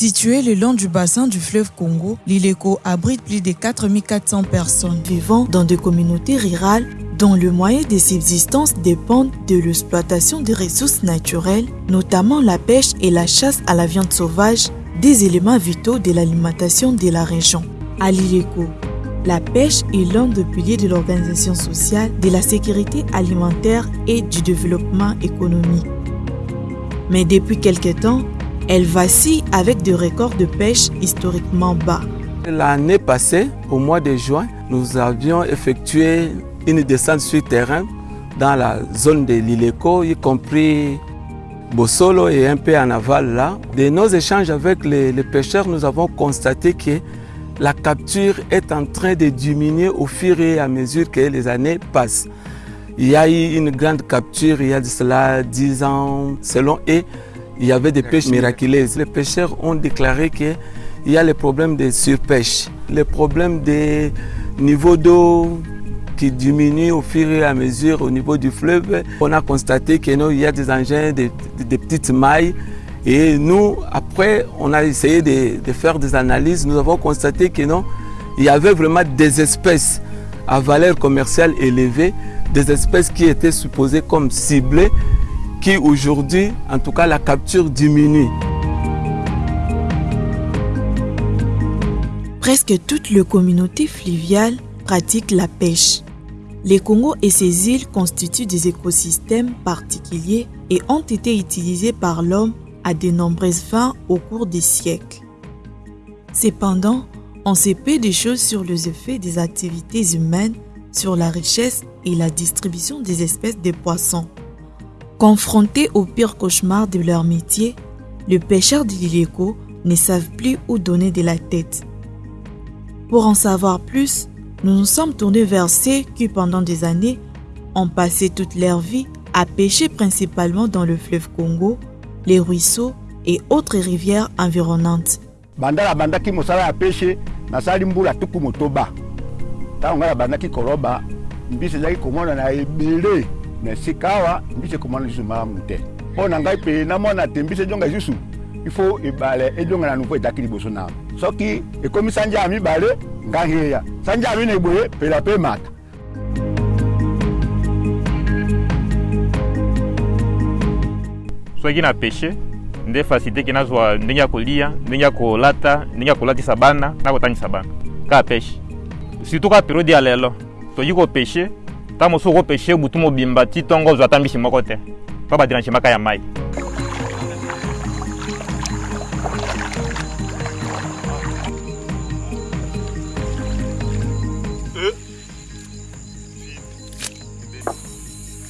Situé le long du bassin du fleuve Congo, l'Ileco abrite plus de 4400 personnes vivant dans des communautés rurales dont le moyen de subsistance dépend de l'exploitation des ressources naturelles, notamment la pêche et la chasse à la viande sauvage, des éléments vitaux de l'alimentation de la région. À l'Ileco, la pêche est l'un des piliers de l'organisation sociale, de la sécurité alimentaire et du développement économique. Mais depuis quelque temps, elle vacille avec des records de pêche historiquement bas. L'année passée, au mois de juin, nous avions effectué une descente sur terrain dans la zone de l'Ileco, y compris Bossolo et un peu en aval là. De nos échanges avec les, pêcheurs, nous avons constaté que la capture est en train de diminuer au fur et à mesure que les années passent. Il y a eu une grande capture il y a de cela 10 ans selon et il y avait des pêches miraculeuses. Les pêcheurs ont déclaré qu'il y a les problèmes de surpêche, les problèmes de niveau d'eau qui diminue au fur et à mesure au niveau du fleuve. On a constaté qu'il y a des engins, des, des, petites mailles. Et nous, après, on a essayé de, de, faire des analyses. Nous avons constaté que non, il y avait vraiment des espèces à valeur commerciale élevée, des espèces qui étaient supposées comme ciblées, qui aujourd'hui, en tout cas, la capture diminue. Presque toute la communauté fluviale pratique la pêche. Les Congo et ses îles constituent des écosystèmes particuliers et ont été utilisés par l'homme à de nombreuses fins au cours des siècles. Cependant, on sait peu de choses sur les effets des activités humaines sur la richesse et la distribution des espèces de poissons. Confrontés au pire cauchemar de leur métier, les pêcheurs de l'Ileco ne savent plus où donner de la tête. Pour en savoir plus, nous nous sommes tournés vers ceux qui, pendant des années, ont passé toute leur vie à pêcher principalement dans le fleuve Congo, les ruisseaux et autres rivières environnantes. Na esika awa mbisi ekomona lisusu malamu te mpo na ngai mpe namona te mbisi ejonga lisusu ifo ebale ejonga na nouveau etaki liboso na soki ekomi sanja ya. Mibale ngai heya sanja ya mine boye pela mpe mata soki na peshe nde fasilite nazwa ndenge ya kolia ndenge ya kolata ndenge ya kolatisa bana na kotangisa bana. Kaka peshe surtout kaka periode ya lelo toyi kopeshe ntango mosusu okopeshe butu mobimba ti ntongo ozwa ata mbisi moko te. Mpo baderange maka ya mai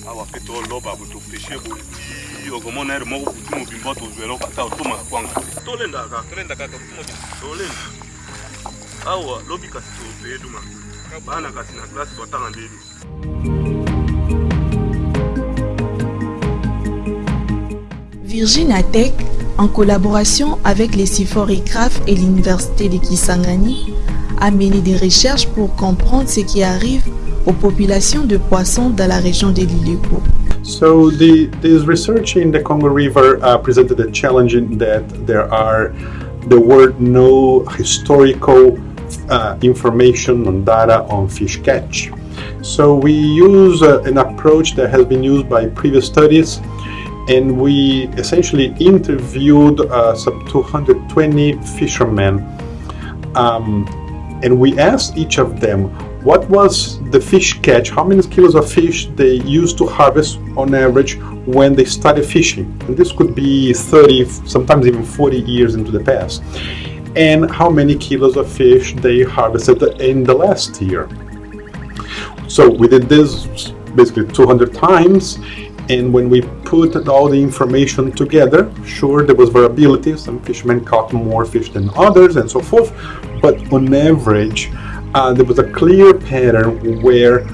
awa mpe toloba topeshe boye ti okomona ere moko butu mobimba tozwela okata otomaka kwanga tolendaka tolenda kaka. Butu mobimba tolenda. Awa lobi kasi topeduma bana kasi en collaboration avec les Siforigraphes et l'Université de Kisangani, a mené des recherches pour comprendre ce qui arrive aux populations de poissons dans la région de l'Ileco. So the, this research in the Congo River uh, presented a challenge in that there are there were no historical uh, information on data on fish catch. So we use uh, an approach that has been used by previous studies and we essentially interviewed uh, some 220 fishermen um, and we asked each of them what was the fish catch, how many kilos of fish they used to harvest on average when they started fishing. And this could be 30, sometimes even 40 years into the past. And how many kilos of fish they harvested in the last year. So we did this basically 200 times and when we put all the information together, sure there was variability, some fishermen caught more fish than others and so forth, but on average uh, there was a clear pattern where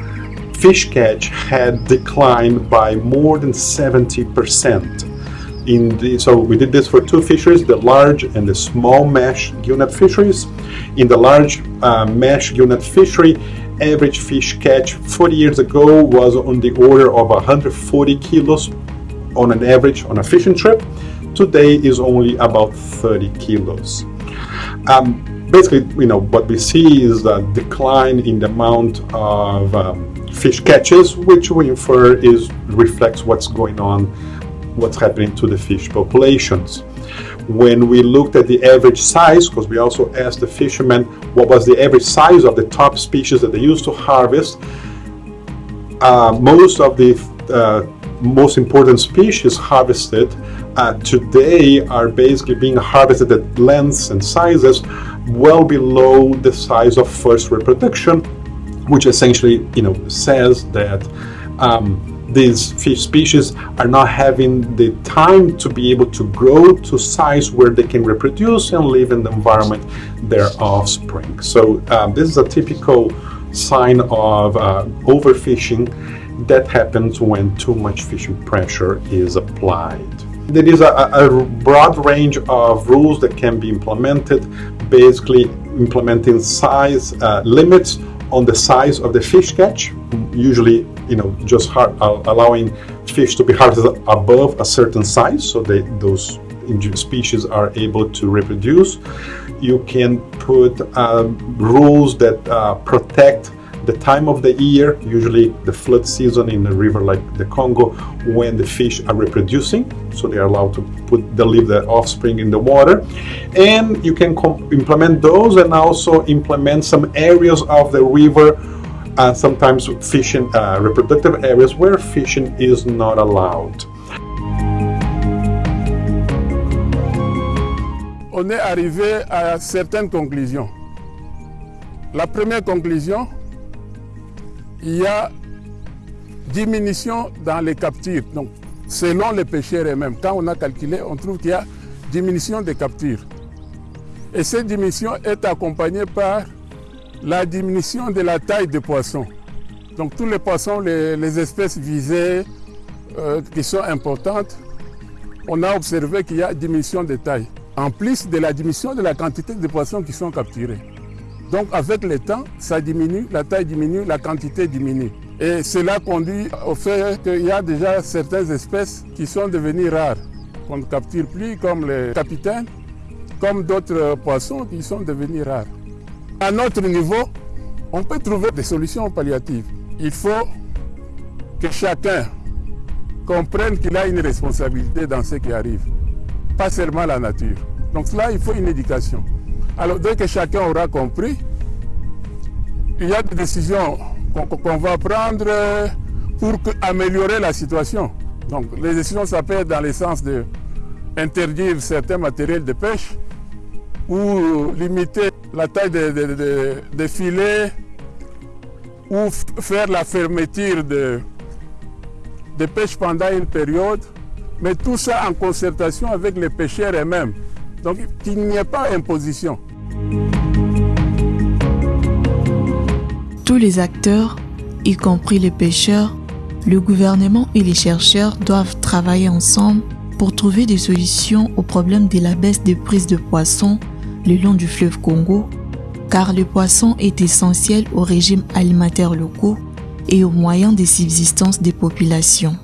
fish catch had declined by more than 70%. In the, so we did this for two fisheries, the large and the small mesh gillnet fisheries. In the large uh, mesh gillnet fishery, average fish catch 40 years ago was on the order of 140 kilos on an average on a fishing trip. today is only about 30 kilos. Um, basically, you know, what we see is a decline in the amount of um, fish catches, which we infer is reflects what's going on, what's happening to the fish populations. When we looked at the average size, because we also asked the fishermen what was the average size of the top species that they used to harvest, uh, most of the uh, most important species harvested uh, today are basically being harvested at lengths and sizes well below the size of first reproduction, which essentially, you know, says that um, these fish species are not having the time to be able to grow to size where they can reproduce and live in the environment their offspring. So um, this is a typical sign of uh, overfishing that happens when too much fishing pressure is applied. There is a, a, broad range of rules that can be implemented, basically implementing size uh, limits on the size of the fish catch, usually you know just uh, allowing fish to be harvested above a certain size so they, those species are able to reproduce. You can put um, rules that uh, protect the time of the year, usually the flood season in a river like the Congo, when the fish are reproducing, so they are allowed to put they leave their offspring in the water, and you can implement those and also implement some areas of the river, uh, sometimes fishing uh, reproductive areas where fishing is not allowed. On est arrivé à certaines conclusions. La première conclusion, il y a diminution dans les captures. Donc, selon les pêcheurs eux-mêmes, quand on a calculé, on trouve qu'il y a diminution des captures. Et cette diminution est accompagnée par la diminution de la taille des poissons. Donc tous les poissons, les, espèces visées euh, qui sont importantes, on a observé qu'il y a diminution de taille. En plus de la diminution de la quantité de poissons qui sont capturés. Donc avec le temps, ça diminue, la taille diminue, la quantité diminue. Et cela conduit au fait qu'il y a déjà certaines espèces qui sont devenues rares, qu'on ne capture plus, comme les capitaines, comme d'autres poissons qui sont devenus rares. À notre niveau, on peut trouver des solutions palliatives. Il faut que chacun comprenne qu'il a une responsabilité dans ce qui arrive, pas seulement la nature. Donc là, il faut une éducation. Alors dès que chacun aura compris, il y a des décisions qu'on va prendre pour améliorer la situation. Donc les décisions, ça peut être dans le sens de interdire certains matériels de pêche ou limiter la taille des filets ou faire la fermeture de, de pêche pendant une période, mais tout ça en concertation avec les pêcheurs eux-mêmes. Donc qu'il n'y ait pas imposition. Tous les acteurs, y compris les pêcheurs, le gouvernement et les chercheurs doivent travailler ensemble pour trouver des solutions au problème de la baisse des prises de poissons le long du fleuve Congo, car le poisson est essentiel au régime alimentaire locaux et aux moyens de subsistance des populations.